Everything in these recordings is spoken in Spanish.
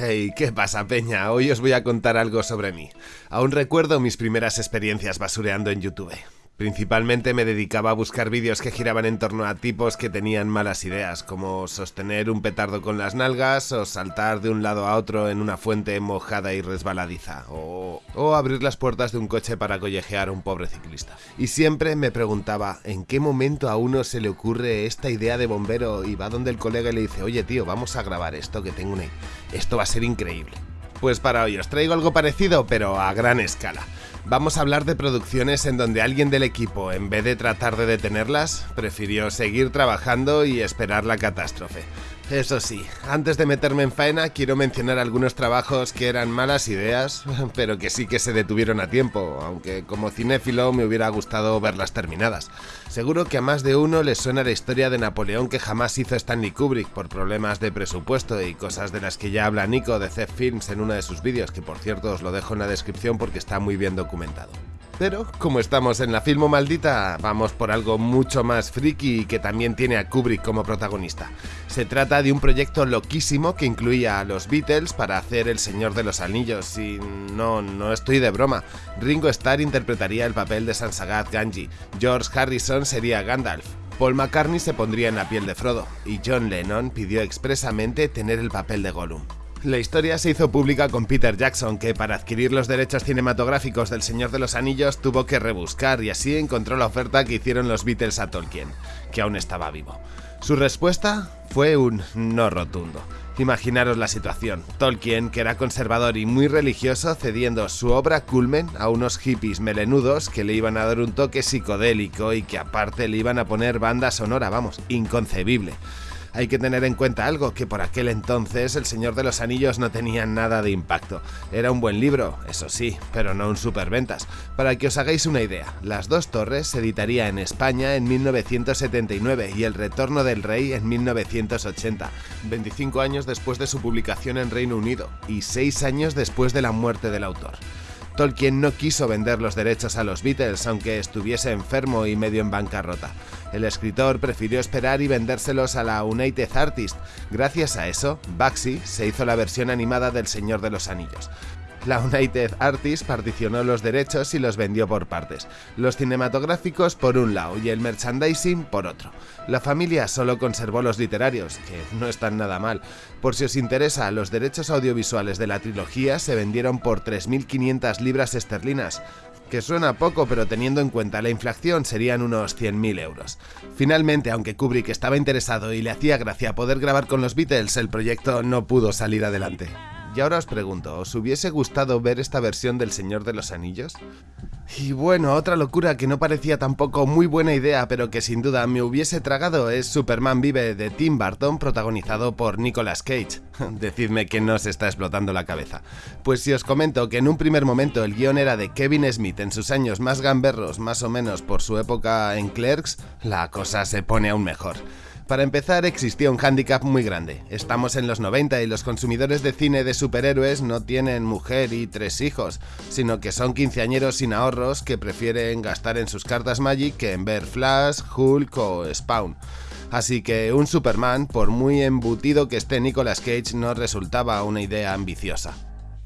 Hey, ¿qué pasa, Peña? Hoy os voy a contar algo sobre mí. Aún recuerdo mis primeras experiencias basureando en YouTube. Principalmente me dedicaba a buscar vídeos que giraban en torno a tipos que tenían malas ideas, como sostener un petardo con las nalgas o saltar de un lado a otro en una fuente mojada y resbaladiza, o, o abrir las puertas de un coche para collejear a un pobre ciclista. Y siempre me preguntaba, ¿en qué momento a uno se le ocurre esta idea de bombero y va donde el colega y le dice, oye tío, vamos a grabar esto que tengo una... Esto va a ser increíble. Pues para hoy os traigo algo parecido, pero a gran escala. Vamos a hablar de producciones en donde alguien del equipo, en vez de tratar de detenerlas, prefirió seguir trabajando y esperar la catástrofe. Eso sí, antes de meterme en faena quiero mencionar algunos trabajos que eran malas ideas, pero que sí que se detuvieron a tiempo, aunque como cinéfilo me hubiera gustado verlas terminadas. Seguro que a más de uno les suena la historia de Napoleón que jamás hizo Stanley Kubrick por problemas de presupuesto y cosas de las que ya habla Nico de Zef Films en uno de sus vídeos, que por cierto os lo dejo en la descripción porque está muy bien documentado. Pero, como estamos en la filmo maldita, vamos por algo mucho más friki y que también tiene a Kubrick como protagonista. Se trata de un proyecto loquísimo que incluía a los Beatles para hacer El Señor de los Anillos y no, no estoy de broma. Ringo Starr interpretaría el papel de Sansagat Ganji, George Harrison sería Gandalf, Paul McCartney se pondría en la piel de Frodo y John Lennon pidió expresamente tener el papel de Gollum. La historia se hizo pública con Peter Jackson, que para adquirir los derechos cinematográficos del Señor de los Anillos tuvo que rebuscar y así encontró la oferta que hicieron los Beatles a Tolkien, que aún estaba vivo. Su respuesta fue un no rotundo. Imaginaros la situación. Tolkien, que era conservador y muy religioso, cediendo su obra culmen a unos hippies melenudos que le iban a dar un toque psicodélico y que aparte le iban a poner banda sonora, vamos, inconcebible. Hay que tener en cuenta algo, que por aquel entonces El Señor de los Anillos no tenía nada de impacto. Era un buen libro, eso sí, pero no un superventas. Para que os hagáis una idea, Las dos torres se editaría en España en 1979 y El Retorno del Rey en 1980, 25 años después de su publicación en Reino Unido y 6 años después de la muerte del autor. Tolkien no quiso vender los derechos a los Beatles, aunque estuviese enfermo y medio en bancarrota. El escritor prefirió esperar y vendérselos a la United Artists. Gracias a eso, Baxi se hizo la versión animada del Señor de los Anillos. La United Artists particionó los derechos y los vendió por partes, los cinematográficos por un lado y el merchandising por otro. La familia solo conservó los literarios, que no están nada mal. Por si os interesa, los derechos audiovisuales de la trilogía se vendieron por 3.500 libras esterlinas, que suena poco, pero teniendo en cuenta la inflación serían unos 100.000 euros. Finalmente, aunque Kubrick estaba interesado y le hacía gracia poder grabar con los Beatles, el proyecto no pudo salir adelante. Y ahora os pregunto, ¿os hubiese gustado ver esta versión del Señor de los Anillos? Y bueno, otra locura que no parecía tampoco muy buena idea, pero que sin duda me hubiese tragado es Superman Vive de Tim Burton, protagonizado por Nicolas Cage. Decidme que no se está explotando la cabeza. Pues si os comento que en un primer momento el guion era de Kevin Smith en sus años más gamberros, más o menos por su época en Clerks, la cosa se pone aún mejor. Para empezar, existía un hándicap muy grande. Estamos en los 90 y los consumidores de cine de superhéroes no tienen mujer y tres hijos, sino que son quinceañeros sin ahorros que prefieren gastar en sus cartas Magic que en ver Flash, Hulk o Spawn. Así que un Superman, por muy embutido que esté Nicolas Cage, no resultaba una idea ambiciosa.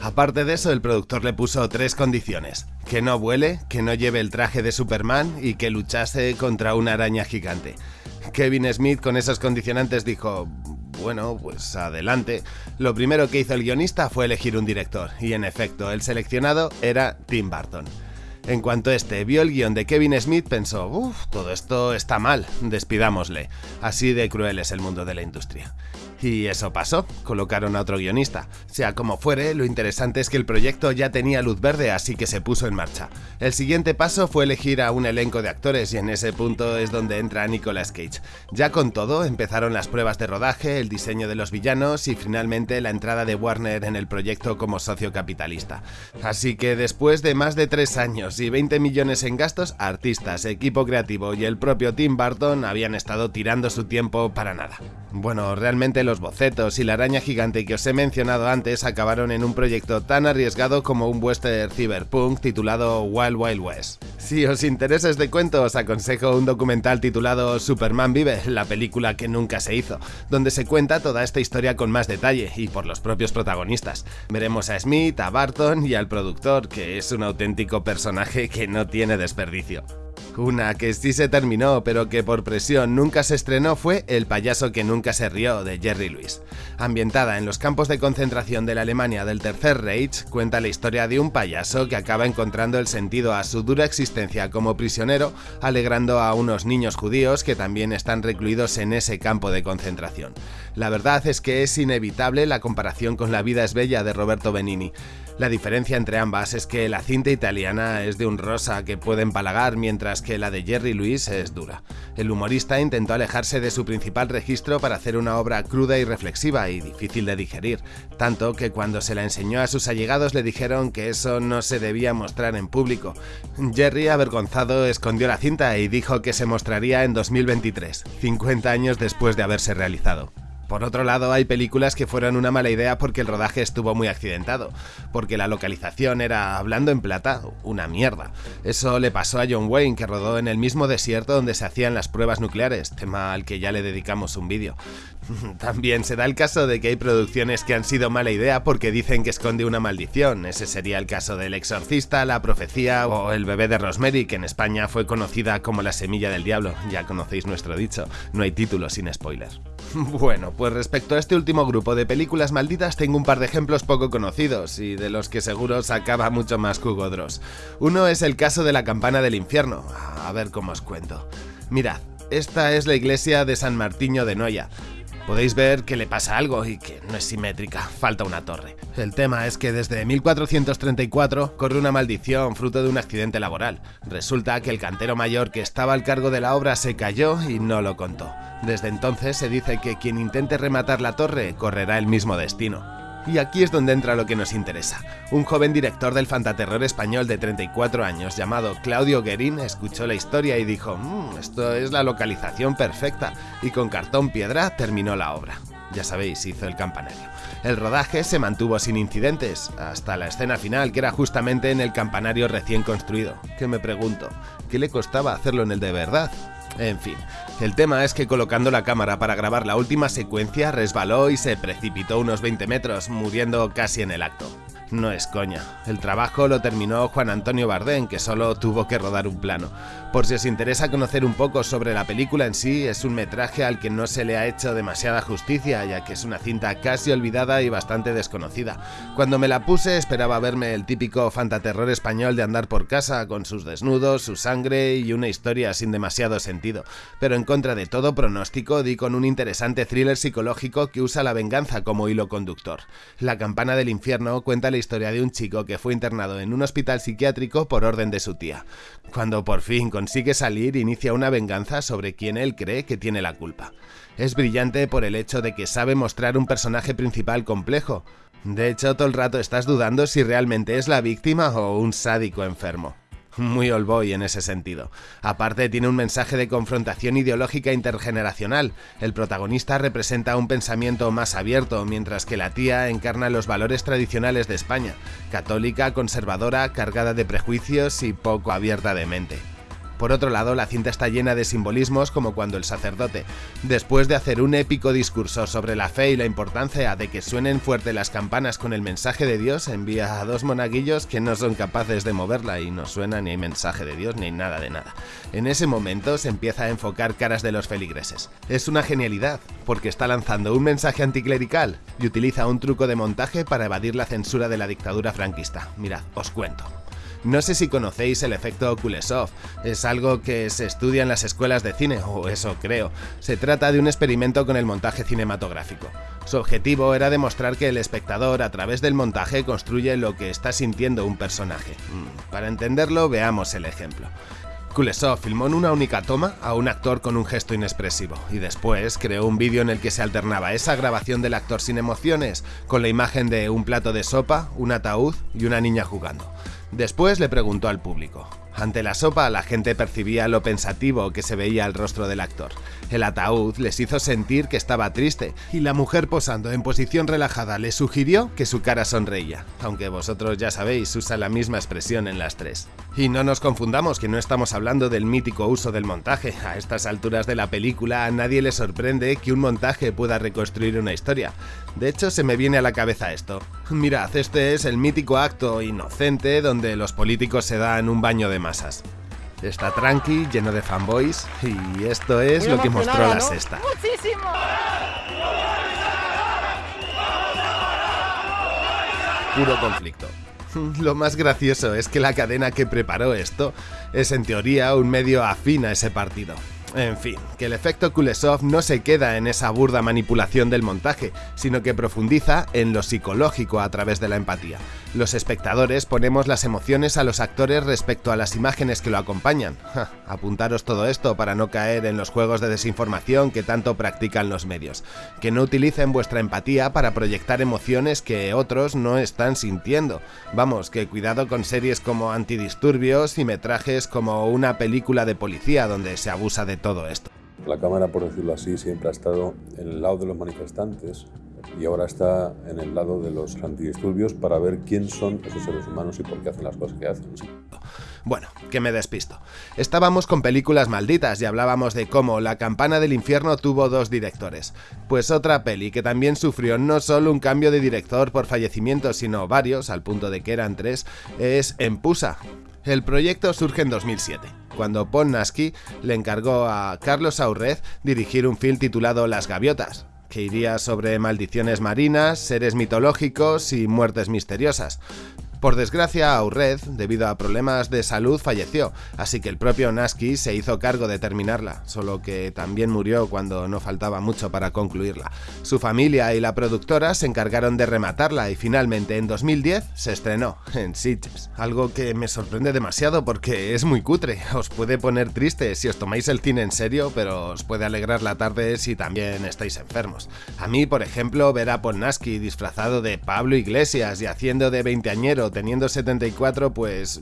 Aparte de eso, el productor le puso tres condiciones. Que no vuele, que no lleve el traje de Superman y que luchase contra una araña gigante. Kevin Smith con esos condicionantes dijo, bueno, pues adelante. Lo primero que hizo el guionista fue elegir un director, y en efecto, el seleccionado era Tim Burton. En cuanto este vio el guion de Kevin Smith, pensó, uff, todo esto está mal, despidámosle. Así de cruel es el mundo de la industria. Y eso pasó, colocaron a otro guionista. Sea como fuere, lo interesante es que el proyecto ya tenía luz verde, así que se puso en marcha. El siguiente paso fue elegir a un elenco de actores y en ese punto es donde entra Nicolas Cage. Ya con todo, empezaron las pruebas de rodaje, el diseño de los villanos y finalmente la entrada de Warner en el proyecto como socio capitalista. Así que después de más de tres años y 20 millones en gastos, artistas, equipo creativo y el propio Tim Burton habían estado tirando su tiempo para nada. Bueno, realmente los bocetos y la araña gigante que os he mencionado antes acabaron en un proyecto tan arriesgado como un western cyberpunk titulado Wild Wild West. Si os interesa este cuento, os aconsejo un documental titulado Superman Vive, la película que nunca se hizo, donde se cuenta toda esta historia con más detalle y por los propios protagonistas. Veremos a Smith, a Barton y al productor, que es un auténtico que no tiene desperdicio. Una que sí se terminó, pero que por presión nunca se estrenó fue El payaso que nunca se rió, de Jerry Lewis. Ambientada en los campos de concentración de la Alemania del Tercer Reich, cuenta la historia de un payaso que acaba encontrando el sentido a su dura existencia como prisionero, alegrando a unos niños judíos que también están recluidos en ese campo de concentración. La verdad es que es inevitable la comparación con La vida es bella de Roberto Benini. La diferencia entre ambas es que la cinta italiana es de un rosa que puede empalagar, mientras que la de Jerry Lewis es dura. El humorista intentó alejarse de su principal registro para hacer una obra cruda y reflexiva y difícil de digerir, tanto que cuando se la enseñó a sus allegados le dijeron que eso no se debía mostrar en público. Jerry, avergonzado, escondió la cinta y dijo que se mostraría en 2023, 50 años después de haberse realizado. Por otro lado, hay películas que fueron una mala idea porque el rodaje estuvo muy accidentado, porque la localización era, hablando en plata, una mierda. Eso le pasó a John Wayne, que rodó en el mismo desierto donde se hacían las pruebas nucleares, tema al que ya le dedicamos un vídeo. También se da el caso de que hay producciones que han sido mala idea porque dicen que esconde una maldición. Ese sería el caso del Exorcista, La Profecía o El bebé de Rosemary, que en España fue conocida como La Semilla del Diablo. Ya conocéis nuestro dicho, no hay título sin spoilers. Bueno, pues respecto a este último grupo de películas malditas tengo un par de ejemplos poco conocidos y de los que seguro sacaba mucho más cugodros. Uno es el caso de la campana del infierno. A ver cómo os cuento. Mirad, esta es la iglesia de San Martiño de Noya. Podéis ver que le pasa algo y que no es simétrica, falta una torre. El tema es que desde 1434 corre una maldición fruto de un accidente laboral. Resulta que el cantero mayor que estaba al cargo de la obra se cayó y no lo contó. Desde entonces se dice que quien intente rematar la torre correrá el mismo destino. Y aquí es donde entra lo que nos interesa. Un joven director del fantaterror español de 34 años llamado Claudio Guerín escuchó la historia y dijo, mmm, esto es la localización perfecta, y con cartón piedra terminó la obra. Ya sabéis, hizo el campanario. El rodaje se mantuvo sin incidentes, hasta la escena final, que era justamente en el campanario recién construido. Que me pregunto, ¿qué le costaba hacerlo en el de verdad? En fin, el tema es que colocando la cámara para grabar la última secuencia resbaló y se precipitó unos 20 metros, muriendo casi en el acto. No es coña. El trabajo lo terminó Juan Antonio Bardén, que solo tuvo que rodar un plano. Por si os interesa conocer un poco sobre la película en sí, es un metraje al que no se le ha hecho demasiada justicia, ya que es una cinta casi olvidada y bastante desconocida. Cuando me la puse esperaba verme el típico fantaterror español de andar por casa, con sus desnudos, su sangre y una historia sin demasiado sentido. Pero en contra de todo pronóstico, di con un interesante thriller psicológico que usa la venganza como hilo conductor. La campana del infierno cuenta la historia de un chico que fue internado en un hospital psiquiátrico por orden de su tía. Cuando por fin consigue salir, inicia una venganza sobre quien él cree que tiene la culpa. Es brillante por el hecho de que sabe mostrar un personaje principal complejo. De hecho, todo el rato estás dudando si realmente es la víctima o un sádico enfermo muy old boy en ese sentido. Aparte tiene un mensaje de confrontación ideológica intergeneracional. El protagonista representa un pensamiento más abierto, mientras que la tía encarna los valores tradicionales de España, católica, conservadora, cargada de prejuicios y poco abierta de mente. Por otro lado, la cinta está llena de simbolismos como cuando el sacerdote, después de hacer un épico discurso sobre la fe y la importancia de que suenen fuerte las campanas con el mensaje de Dios, envía a dos monaguillos que no son capaces de moverla y no suena ni hay mensaje de Dios ni nada de nada. En ese momento se empieza a enfocar caras de los feligreses. Es una genialidad, porque está lanzando un mensaje anticlerical y utiliza un truco de montaje para evadir la censura de la dictadura franquista. Mirad, os cuento. No sé si conocéis el efecto Kuleshov, es algo que se estudia en las escuelas de cine, o eso creo. Se trata de un experimento con el montaje cinematográfico. Su objetivo era demostrar que el espectador a través del montaje construye lo que está sintiendo un personaje. Mm, para entenderlo, veamos el ejemplo. Kuleshov filmó en una única toma a un actor con un gesto inexpresivo y después creó un vídeo en el que se alternaba esa grabación del actor sin emociones con la imagen de un plato de sopa, un ataúd y una niña jugando. Después le preguntó al público. Ante la sopa la gente percibía lo pensativo que se veía al rostro del actor. El ataúd les hizo sentir que estaba triste y la mujer posando en posición relajada le sugirió que su cara sonreía, aunque vosotros ya sabéis usa la misma expresión en las tres. Y no nos confundamos que no estamos hablando del mítico uso del montaje, a estas alturas de la película a nadie le sorprende que un montaje pueda reconstruir una historia. De hecho se me viene a la cabeza esto. Mirad, este es el mítico acto inocente donde los políticos se dan un baño de masas. Está tranqui, lleno de fanboys, y esto es lo que mostró la sexta. ¡Muchísimo! Puro conflicto. Lo más gracioso es que la cadena que preparó esto es en teoría un medio afín a ese partido. En fin, que el efecto Kulesov no se queda en esa burda manipulación del montaje, sino que profundiza en lo psicológico a través de la empatía. Los espectadores ponemos las emociones a los actores respecto a las imágenes que lo acompañan. apuntaros todo esto para no caer en los juegos de desinformación que tanto practican los medios. Que no utilicen vuestra empatía para proyectar emociones que otros no están sintiendo. Vamos, que cuidado con series como Antidisturbios y metrajes como una película de policía donde se abusa de todo esto. La Cámara, por decirlo así, siempre ha estado en el lado de los manifestantes y ahora está en el lado de los antidisturbios para ver quién son esos seres humanos y por qué hacen las cosas que hacen. Bueno, que me despisto. Estábamos con películas malditas y hablábamos de cómo La campana del infierno tuvo dos directores. Pues otra peli que también sufrió no solo un cambio de director por fallecimiento, sino varios, al punto de que eran tres, es Empusa. El proyecto surge en 2007 cuando Nasky le encargó a Carlos Aurrez dirigir un film titulado Las Gaviotas, que iría sobre maldiciones marinas, seres mitológicos y muertes misteriosas. Por desgracia, Aurred, debido a problemas de salud, falleció, así que el propio Nasky se hizo cargo de terminarla, solo que también murió cuando no faltaba mucho para concluirla. Su familia y la productora se encargaron de rematarla y finalmente en 2010 se estrenó en Sitges, algo que me sorprende demasiado porque es muy cutre, os puede poner triste si os tomáis el cine en serio, pero os puede alegrar la tarde si también estáis enfermos. A mí, por ejemplo, ver a Nasky disfrazado de Pablo Iglesias y haciendo de veinteañero teniendo 74, pues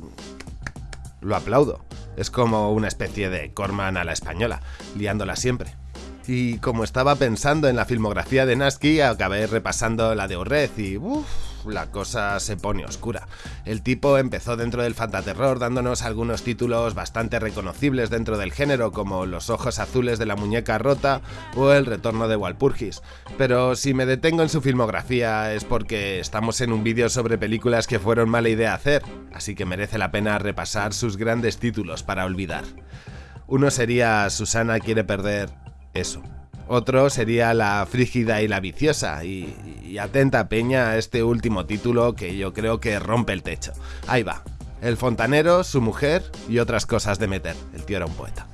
lo aplaudo. Es como una especie de Corman a la española, liándola siempre. Y como estaba pensando en la filmografía de Nasky, acabé repasando la de Orred y uff, la cosa se pone oscura. El tipo empezó dentro del fantaterror dándonos algunos títulos bastante reconocibles dentro del género como Los ojos azules de la muñeca rota o El retorno de Walpurgis. Pero si me detengo en su filmografía es porque estamos en un vídeo sobre películas que fueron mala idea hacer, así que merece la pena repasar sus grandes títulos para olvidar. Uno sería Susana quiere perder eso. Otro sería La Frígida y la Viciosa, y, atenta peña a este último título que yo creo que rompe el techo. Ahí va, El Fontanero, su mujer y otras cosas de meter. El tío era un poeta.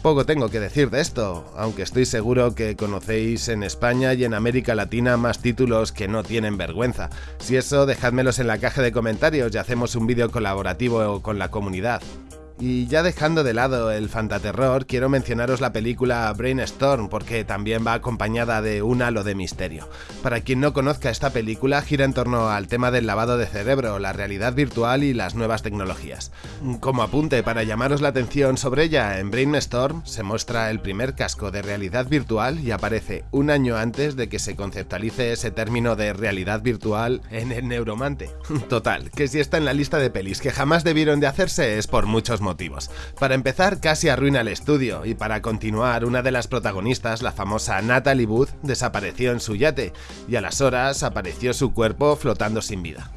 Poco tengo que decir de esto, aunque estoy seguro que conocéis en España y en América Latina más títulos que no tienen vergüenza. Si eso, dejádmelos en la caja de comentarios y hacemos un vídeo colaborativo con la comunidad. Y ya dejando de lado el fantaterror, quiero mencionaros la película Brainstorm porque también va acompañada de un halo de misterio. Para quien no conozca esta película, gira en torno al tema del lavado de cerebro, la realidad virtual y las nuevas tecnologías. Como apunte para llamaros la atención sobre ella, en Brainstorm se muestra el primer casco de realidad virtual y aparece un año antes de que se conceptualice ese término de realidad virtual en el neuromante. Total, que si está en la lista de pelis que jamás debieron de hacerse es por muchos motivos. Para empezar, casi arruina el estudio, y para continuar, una de las protagonistas, la famosa Natalie Booth, desapareció en su yate, y a las horas apareció su cuerpo flotando sin vida.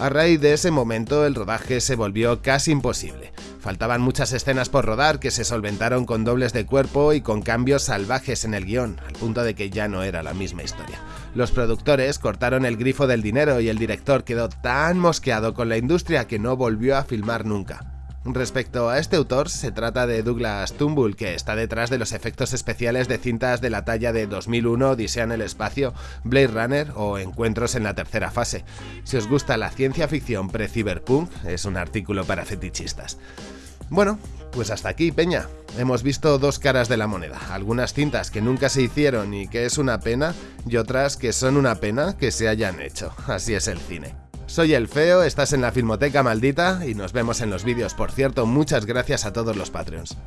A raíz de ese momento el rodaje se volvió casi imposible. Faltaban muchas escenas por rodar que se solventaron con dobles de cuerpo y con cambios salvajes en el guion, al punto de que ya no era la misma historia. Los productores cortaron el grifo del dinero y el director quedó tan mosqueado con la industria que no volvió a filmar nunca. Respecto a este autor, se trata de Douglas Tumbull, que está detrás de los efectos especiales de cintas de la talla de 2001, Odisea el espacio, Blade Runner o Encuentros en la tercera fase. Si os gusta la ciencia ficción pre-cyberpunk, es un artículo para fetichistas. Bueno, pues hasta aquí, Peña. Hemos visto dos caras de la moneda, algunas cintas que nunca se hicieron y que es una pena, y otras que son una pena que se hayan hecho. Así es el cine. Soy el Feo, estás en la Filmoteca Maldita y nos vemos en los vídeos. Por cierto, muchas gracias a todos los Patreons.